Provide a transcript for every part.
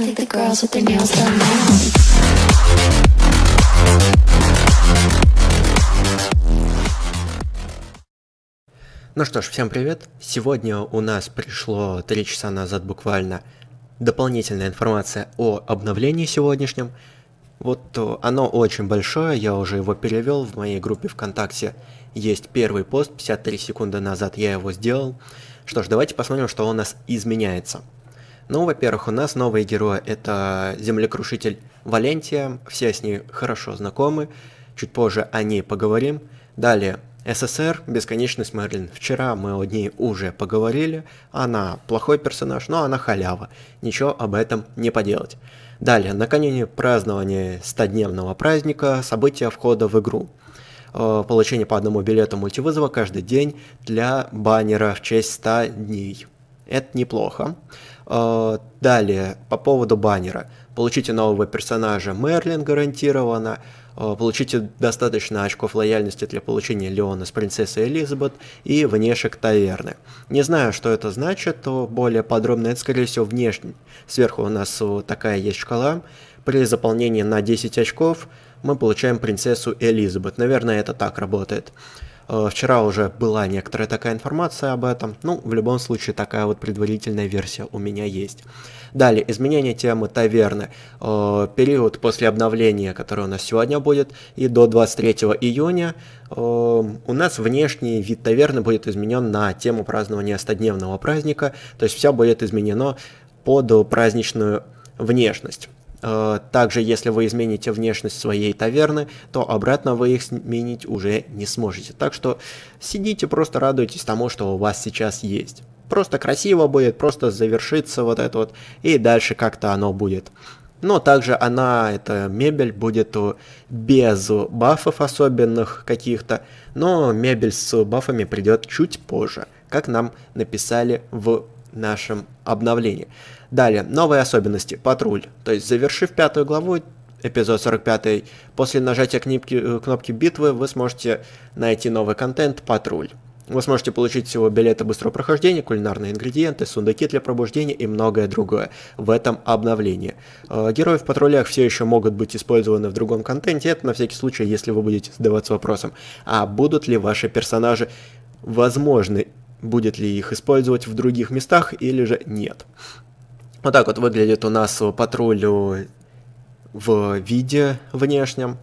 I think the girls with their nails done now. Ну что ж, всем привет. Сегодня у нас пришло 3 часа назад буквально дополнительная информация о обновлении сегодняшнем. Вот э, оно очень большое, я уже его перевел в моей группе ВКонтакте. Есть первый пост, 53 секунды назад я его сделал. Что ж, давайте посмотрим, что у нас изменяется. Ну, во-первых, у нас новые герои. Это землекрушитель Валентия, все с ней хорошо знакомы. Чуть позже о ней поговорим. Далее, СССР, Бесконечность Мерлин. Вчера мы о ней уже поговорили. Она плохой персонаж, но она халява. Ничего об этом не поделать. Далее, накануне празднования 100-дневного праздника, события входа в игру. Э, Получение по одному билету мультивызова каждый день для баннера в честь 100 дней. Это неплохо. Э, Далее, по поводу баннера. Получите нового персонажа Мерлин гарантированно. Э, Получите достаточно очков лояльности для получения Леона с принцессой Элизабет и внешек таверны. Не знаю, что это значит, то более подробно это, скорее всего, внешне. Сверху у нас такая есть шкала. При заполнении на 10 очков мы получаем принцессу Элизабет. Наверное, это так работает. Э, Вчера уже была некоторая такая информация об этом. Ну, в любом случае, такая вот предварительная версия у меня есть. Далее, изменение темы таверны. Э, Период после обновления, которое у нас сегодня будет, и до 23 июня э, у нас внешний вид таверны будет изменен на тему празднования 100-дневного праздника. То есть все будет изменено под праздничную внешность. Э, Также, если вы измените внешность своей таверны, то обратно вы их сменить уже не сможете. Так что сидите, просто радуйтесь тому, что у вас сейчас есть. Просто красиво будет, просто завершится вот это вот, и дальше как-то оно будет. Но также она, эта мебель, будет без бафов особенных каких-то, но мебель с бафами придет чуть позже, как нам написали в нашем обновлении. Далее, новые особенности. Патруль. То есть, завершив пятую главу, эпизод 45, после нажатия кнопки, э, кнопки битвы вы сможете найти новый контент «Патруль». Вы сможете получить всего билеты быстрого прохождения, кулинарные ингредиенты, сундуки для пробуждения и многое другое в этом обновлении. Э, Герои в патрулях все еще могут быть использованы в другом контенте, это на всякий случай, если вы будете задаваться вопросом, а будут ли ваши персонажи возможны, будет ли их использовать в других местах или же нет. Вот так вот выглядит у нас патруль в виде внешнем.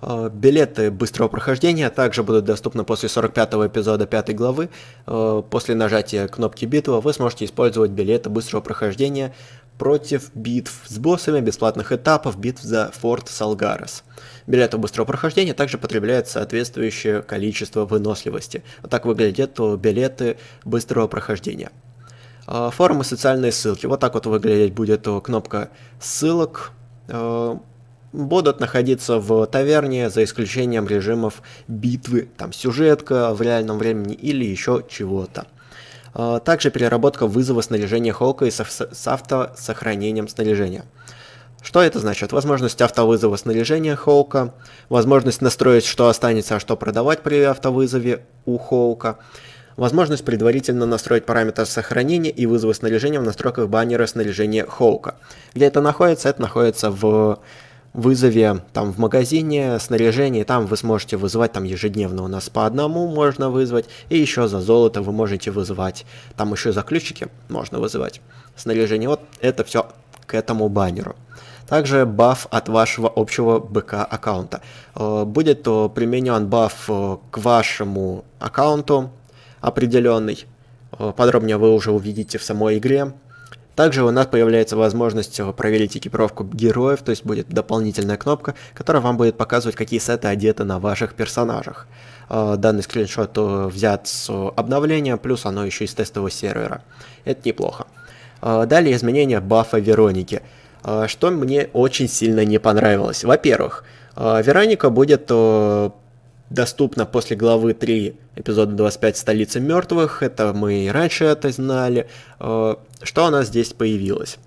Э, Билеты быстрого прохождения также будут доступны после 45 эпизода 5 главы. Э, После нажатия кнопки битва вы сможете использовать билеты быстрого прохождения против битв с боссами, бесплатных этапов, битв за форт Салгарес. Билетов быстрого прохождения также потребляет соответствующее количество выносливости. Вот так выглядят э, билеты быстрого прохождения. Э, Форумы, социальные ссылки. Вот так вот выглядеть будет кнопка ссылок. Э, Будут находиться в таверне за исключением режимов битвы, там сюжетка в реальном времени или еще чего-то. Э, Также переработка вызова снаряжения Холка и с с автосохранением снаряжения. Что это значит? Возможность автовызова снаряжения Хоука, возможность настроить, что останется, а что продавать при автовызове у Хоука, возможность предварительно настроить параметр сохранения и вызова снаряжения в настройках баннера снаряжения Хоука. Где это находится? Это находится в вызове там в магазине снаряжения, там вы сможете вызывать там ежедневно у нас по одному можно вызвать, и еще за золото вы можете вызывать, там еще за ключики можно вызывать снаряжение, вот это все к этому баннеру. Также баф от вашего общего БК аккаунта. Э, Будет э, применен баф э, к вашему аккаунту определенный. Э, Подробнее вы уже увидите в самой игре. Также у нас появляется возможность э, проверить экипировку героев, то есть будет дополнительная кнопка, которая вам будет показывать, какие сеты одеты на ваших персонажах. Э, Данный скриншот взят с обновления, плюс оно еще из тестового сервера. Это неплохо. Далее изменения бафа Вероники. Что мне очень сильно не понравилось. Во-первых, Вероника будет доступна после главы 3 эпизода 25 «Столица мертвых». Это мы и раньше это знали. Э, Что у нас здесь появилось?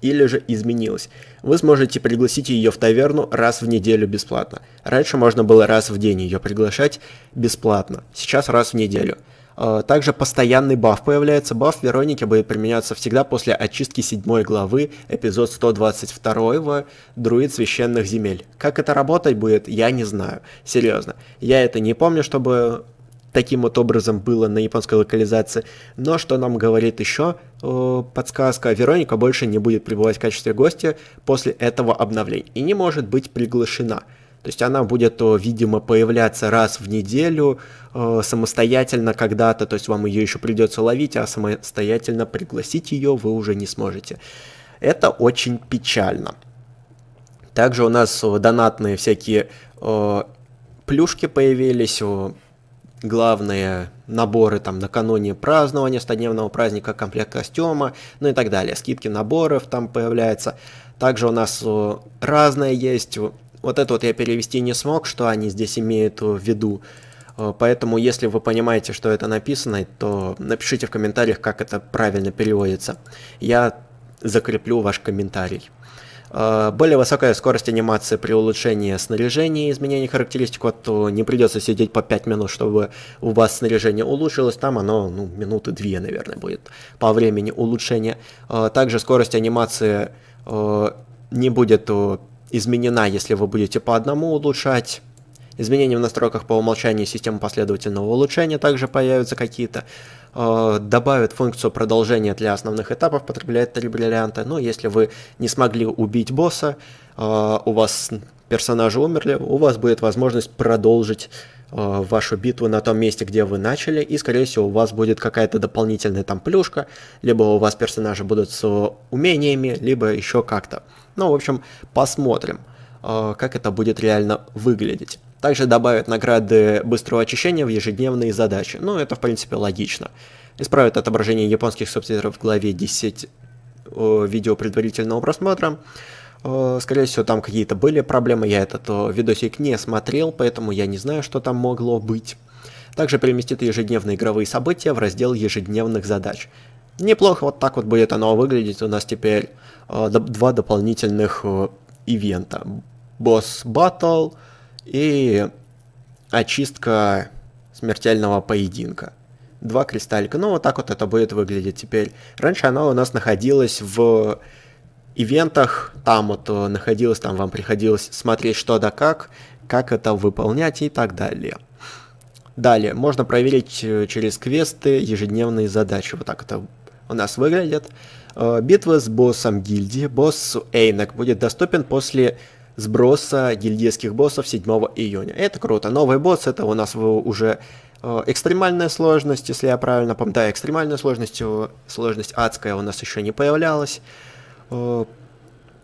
Или же изменилось? Вы сможете пригласить ее в таверну раз в неделю бесплатно. Раньше можно было раз в день ее приглашать бесплатно. Сейчас раз в неделю. Э, также постоянный баф появляется. Баф Вероники будет применяться всегда после очистки 7 главы, эпизод 122 Друид Священных Земель. Как это работать будет, я не знаю. Серьезно. Я это не помню, чтобы таким вот образом было на японской локализации. Но что нам говорит еще э, подсказка, Вероника больше не будет пребывать в качестве гостя после этого обновления и не может быть приглашена. То есть она будет, видимо, появляться раз в неделю э, самостоятельно когда-то, то есть вам ее еще придется ловить, а самостоятельно пригласить ее вы уже не сможете. Это очень печально. Также у нас донатные всякие э, плюшки появились, главные наборы там накануне празднования 100-дневного праздника, комплект костюма, ну и так далее. Скидки наборов там появляются. Также у нас разное есть вот это вот я перевести не смог, что они здесь имеют в виду. Э, поэтому, если вы понимаете, что это написано, то напишите в комментариях, как это правильно переводится. Я закреплю ваш комментарий. Э, более высокая скорость анимации при улучшении снаряжения и изменении характеристик, вот не придется сидеть по 5 минут, чтобы у вас снаряжение улучшилось, там оно ну, минуты 2, наверное, будет по времени улучшения. Э, также скорость анимации не будет изменена, если вы будете по одному улучшать. Изменения в настройках по умолчанию системы последовательного улучшения также появятся какие-то. Э, добавят функцию продолжения для основных этапов, потребляет 3 бриллианта. Но если вы не смогли убить босса, э, у вас персонажи умерли, у вас будет возможность продолжить вашу битву на том месте, где вы начали, и, скорее всего, у вас будет какая-то дополнительная там плюшка, либо у вас персонажи будут с умениями, либо еще как-то. Ну, в общем, посмотрим, э, как это будет реально выглядеть. Также добавят награды быстрого очищения в ежедневные задачи. Ну, это, в принципе, логично. Исправят отображение японских субтитров в главе 10 видео предварительного просмотра. Э, скорее всего, там какие-то были проблемы, я этот видосик не смотрел, поэтому я не знаю, что там могло быть. Также переместит ежедневные игровые события в раздел ежедневных задач. Неплохо вот так вот будет оно выглядеть. У нас теперь э, два дополнительных э, ивента. Босс батл и очистка смертельного поединка. Два кристаллика. Ну, вот так вот это будет выглядеть теперь. Раньше оно у нас находилось в ивентах. Там вот э, находилось, там вам приходилось смотреть что да как, как это выполнять и так далее. Далее, можно проверить э, через квесты ежедневные задачи. Вот так это у нас выглядит. Э, битва с боссом гильдии, босс Эйнок, будет доступен после сброса гильдейских боссов 7 июня. Это круто. Новый босс, это у нас уже экстремальная сложность, если я правильно помню. Да, экстремальная сложность, сложность адская у нас еще не появлялась. Э,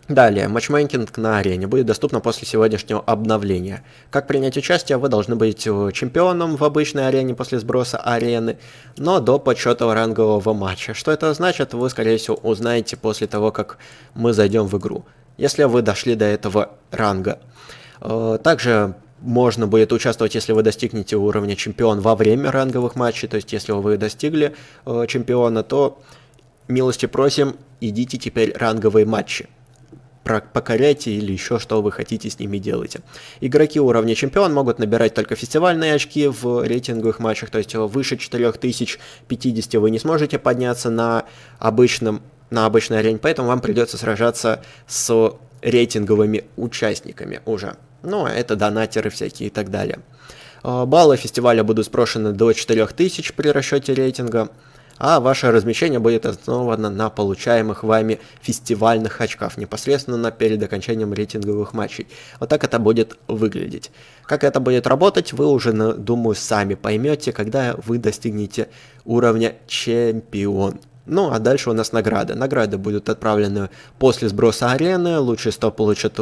Далее, матчмейкинг на арене будет доступно после сегодняшнего обновления. Как принять участие, вы должны быть э, чемпионом в обычной арене после сброса арены, но до подсчета рангового матча. Что это значит, вы, скорее всего, узнаете после того, как мы зайдем в игру, если вы дошли до этого ранга. Э, также можно будет участвовать, если вы достигнете уровня чемпион во время ранговых матчей, то есть если вы достигли чемпиона, то милости просим, идите теперь ранговые матчи покоряйте или еще что вы хотите с ними делайте. Игроки уровня чемпион могут набирать только фестивальные очки в рейтинговых матчах, то есть выше 4050 вы не сможете подняться на обычном на обычной арене, поэтому вам придется сражаться с рейтинговыми участниками уже. Ну, а это донатеры всякие и так далее. А, баллы фестиваля будут спрошены до 4000 при расчете рейтинга а ваше размещение будет основано на получаемых вами фестивальных очках, непосредственно перед окончанием рейтинговых матчей. Вот так это будет выглядеть. Как это будет работать, вы уже, думаю, сами поймете, когда вы достигнете уровня чемпион. Ну, а дальше у нас награды. Награды будут отправлены после сброса арены. Лучшие 100 получат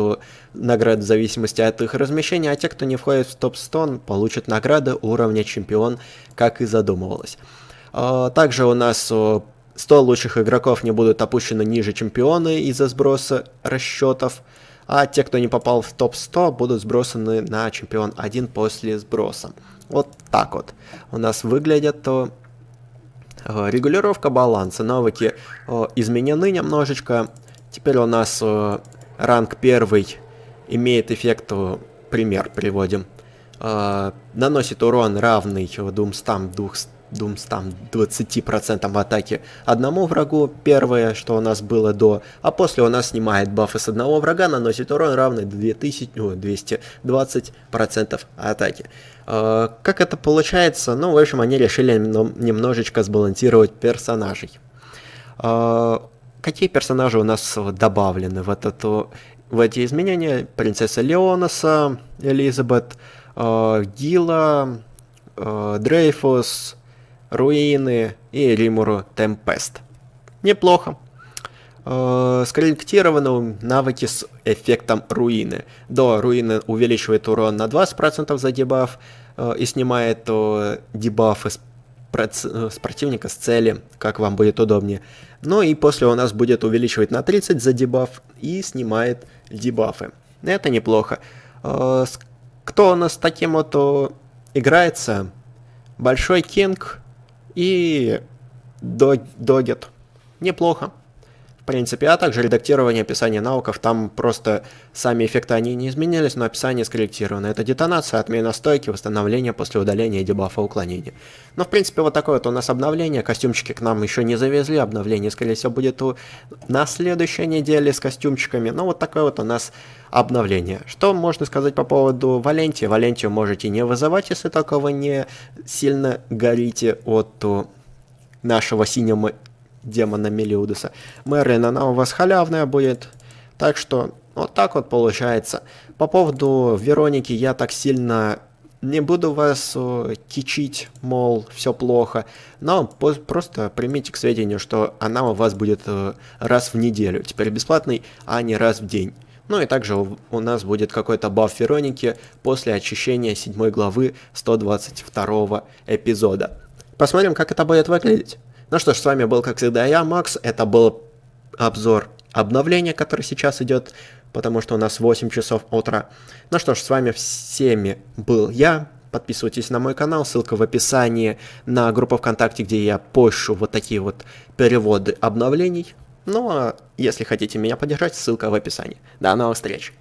награды в зависимости от их размещения, а те, кто не входит в топ-100, получат награды уровня чемпион, как и задумывалось. А, также у нас 100 лучших игроков не будут опущены ниже чемпиона из-за сброса расчетов, а те, кто не попал в топ-100, будут сбросаны на чемпион 1 после сброса. Вот так вот у нас выглядят то регулировка баланса, навыки изменены немножечко. Теперь у нас ранг 1 имеет эффект, пример приводим, наносит урон равный 200 220% атаки одному врагу, первое, что у нас было до, а после у нас снимает бафы с одного врага, наносит урон равный 2000, о, 220% атаки. Э, как это получается? Ну, в общем, они решили немножечко сбалансировать персонажей. Э, какие персонажи у нас добавлены в, этот, в эти изменения? Принцесса Леонаса, Элизабет, э, Гила, Дрейфус, Руины и Римуру Темпест. Неплохо. Скорректированы навыки с эффектом руины. До руины увеличивает урон на 20% за дебаф, Э, и снимает дебафы с, с противника с цели, как вам будет удобнее. Ну и после у нас будет увеличивать на 30 за дебаф и снимает дебафы. Это неплохо. Э, кто у нас таким вот играется? Большой Кинг и Догет. Неплохо принципе, а также редактирование описания навыков, там просто сами эффекты они не изменились, но описание скорректировано. Это детонация, отмена стойки, восстановление после удаления дебафа уклонения. Но, в принципе, вот такое вот у нас обновление, костюмчики к нам еще не завезли, обновление, скорее всего, будет у... на следующей неделе с костюмчиками, но вот такое вот у нас обновление. Что можно сказать по поводу Валенти? Валентию можете не вызывать, если вы не сильно горите от нашего синего демона Мелиудуса. Мерлин, она у вас халявная будет. Так что вот так вот получается. По поводу Вероники я так сильно не буду вас э, кичить, мол, все плохо, но просто примите к сведению, что она у вас будет э, раз в неделю, теперь бесплатный, а не раз в день. Ну и также у нас будет какой-то баф Вероники после очищения 7 главы 122 эпизода. Посмотрим, как это будет выглядеть. Ну что ж, с вами был, как всегда, я, Макс. Это был обзор обновления, который сейчас идет, потому что у нас 8 часов утра. Ну что ж, с вами всеми был я. Подписывайтесь на мой канал, ссылка в описании на группу ВКонтакте, где я пощу вот такие вот переводы обновлений. Ну а если хотите меня поддержать, ссылка в описании. До новых встреч!